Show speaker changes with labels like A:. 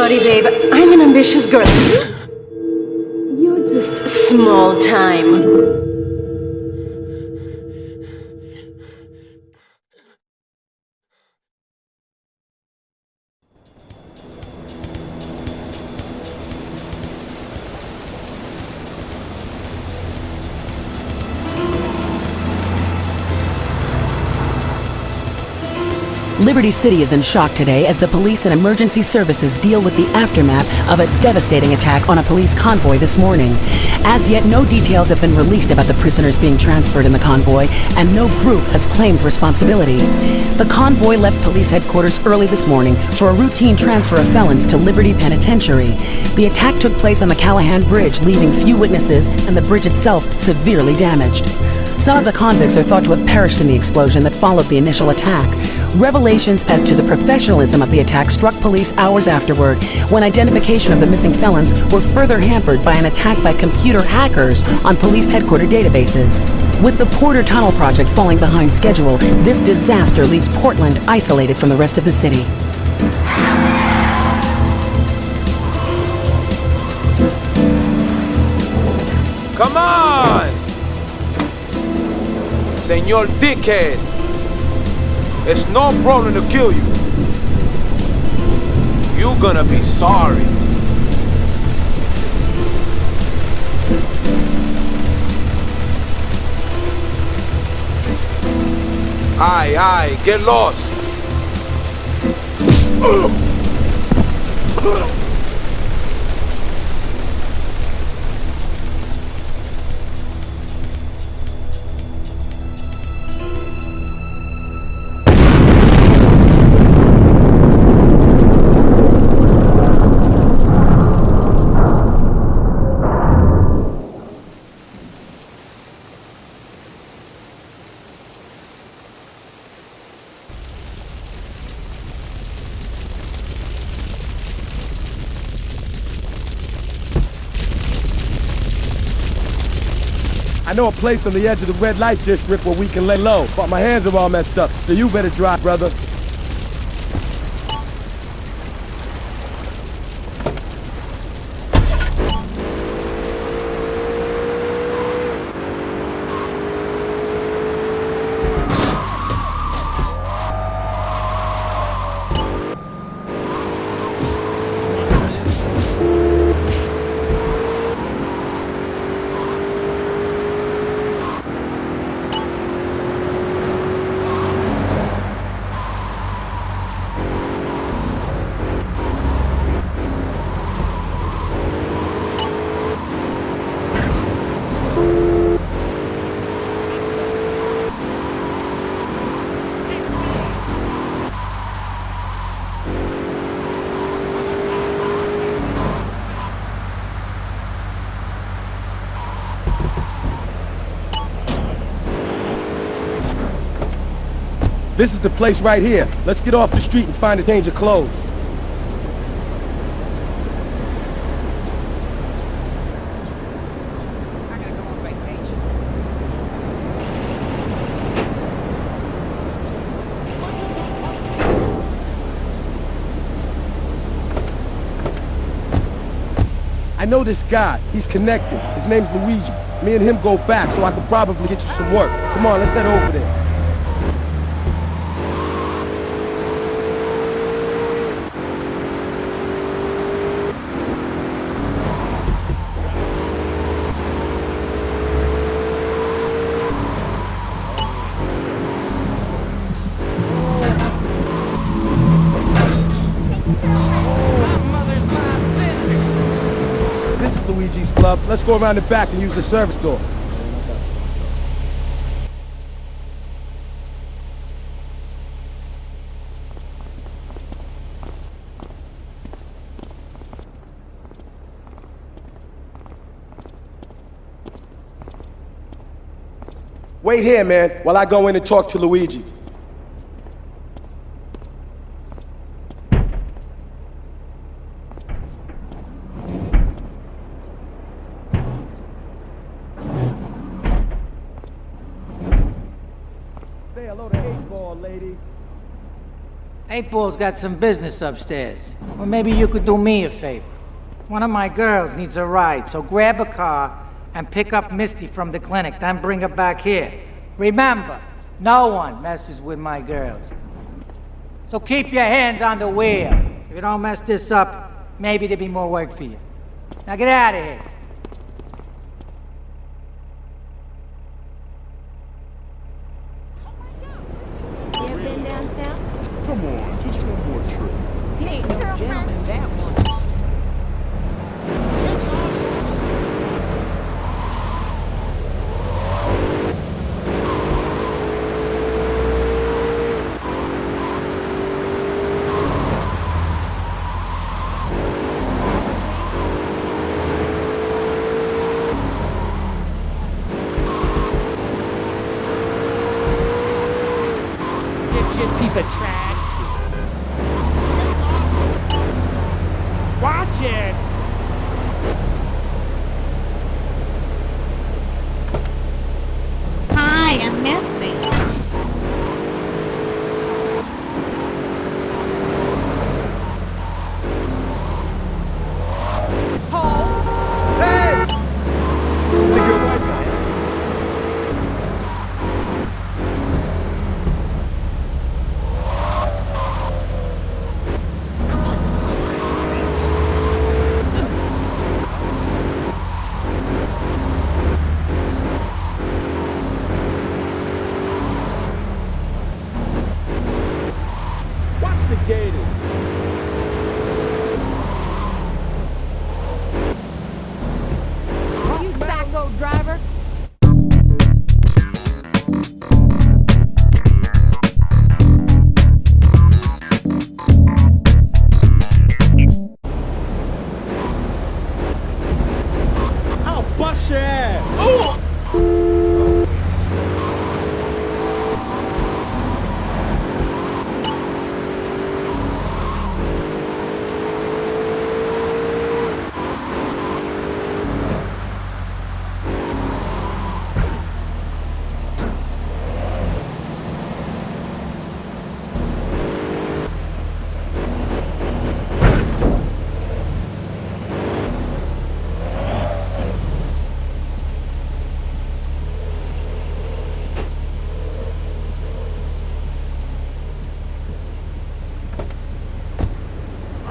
A: Sorry, babe. I'm an ambitious girl. You're just small time.
B: Liberty City is in shock today as the police and emergency services deal with the aftermath of a devastating attack on a police convoy this morning. As yet, no details have been released about the prisoners being transferred in the convoy, and no group has claimed responsibility. The convoy left police headquarters early this morning for a routine transfer of felons to Liberty Penitentiary. The attack took place on the Callahan Bridge, leaving few witnesses and the bridge itself severely damaged. Some of the convicts are thought to have perished in the explosion that followed the initial attack. Revelations as to the professionalism of the attack struck police hours afterward, when identification of the missing felons were further hampered by an attack by computer hackers on police headquarters databases. With the Porter Tunnel project falling behind schedule, this disaster leaves Portland isolated from the rest of the city.
C: Come on! Senor Dickhead! It's no problem to kill you. You're gonna be sorry. Aye, aye, get lost.
D: I know a place on the edge of the red light district where we can lay low, but my hands are all messed up, so you better drive, brother. This is the place right here. Let's get off the street and find a change of clothes. I know this guy. He's connected. His name's Luigi. Me and him go back, so I could probably get you some work. Come on, let's head over there. This is Luigi's club. Let's go around the back and use the service door. Wait here, man, while I go in and talk to Luigi. Say hello to 8 Ball, ladies.
E: Eight Ball's got some business upstairs. Or maybe you could do me a favor. One of my girls needs a ride, so grab a car and pick up Misty from the clinic, then bring her back here. Remember, no one messes with my girls. So keep your hands on the wheel. If you don't mess this up, maybe there'll be more work for you. Now get out of here.
A: You ever been down south?
F: Come on, just one more trip.
E: He ain't no gentleman, that one.